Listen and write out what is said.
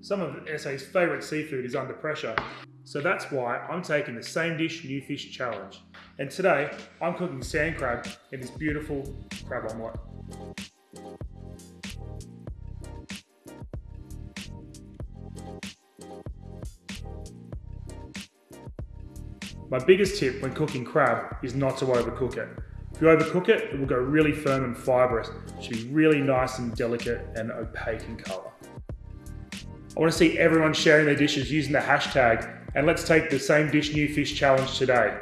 Some of SA's favourite seafood is under pressure, so that's why I'm taking the same dish new fish challenge. And today, I'm cooking sand crab in this beautiful crab omelette. My biggest tip when cooking crab is not to overcook it. If you overcook it, it will go really firm and fibrous. It should be really nice and delicate and opaque in colour. I want to see everyone sharing their dishes using the hashtag and let's take the same dish new fish challenge today.